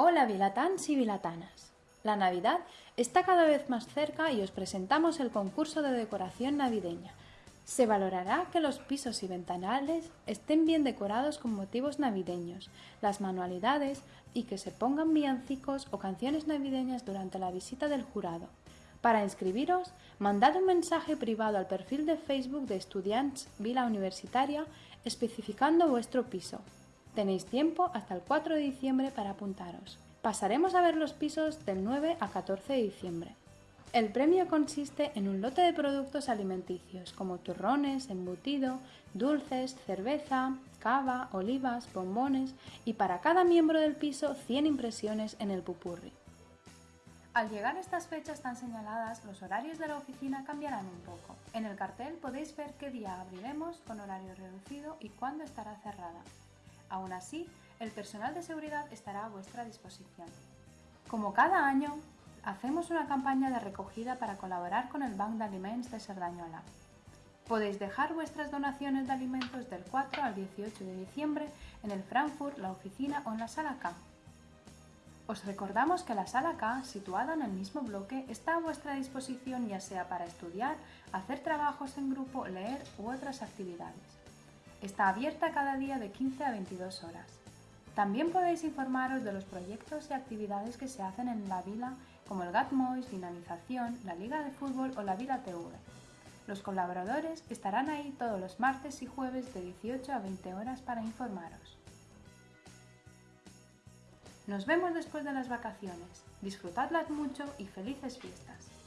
Hola vilatans y vilatanas. La Navidad está cada vez más cerca y os presentamos el concurso de decoración navideña. Se valorará que los pisos y ventanales estén bien decorados con motivos navideños, las manualidades y que se pongan villancicos o canciones navideñas durante la visita del jurado. Para inscribiros, mandad un mensaje privado al perfil de Facebook de Estudiants Vila Universitaria especificando vuestro piso. Tenéis tiempo hasta el 4 de diciembre para apuntaros. Pasaremos a ver los pisos del 9 a 14 de diciembre. El premio consiste en un lote de productos alimenticios como turrones, embutido, dulces, cerveza, cava, olivas, bombones y para cada miembro del piso 100 impresiones en el pupurri. Al llegar estas fechas tan señaladas, los horarios de la oficina cambiarán un poco. En el cartel podéis ver qué día abriremos con horario reducido y cuándo estará cerrada. Aún así, el personal de seguridad estará a vuestra disposición. Como cada año, hacemos una campaña de recogida para colaborar con el Bank de Alimentos de Cerdañola. Podéis dejar vuestras donaciones de alimentos del 4 al 18 de diciembre en el Frankfurt, la oficina o en la sala K. Os recordamos que la sala K, situada en el mismo bloque, está a vuestra disposición ya sea para estudiar, hacer trabajos en grupo, leer u otras actividades. Está abierta cada día de 15 a 22 horas. También podéis informaros de los proyectos y actividades que se hacen en la vila, como el GatMois, Dinamización, la Liga de Fútbol o la Vila TV. Los colaboradores estarán ahí todos los martes y jueves de 18 a 20 horas para informaros. Nos vemos después de las vacaciones. Disfrutadlas mucho y felices fiestas.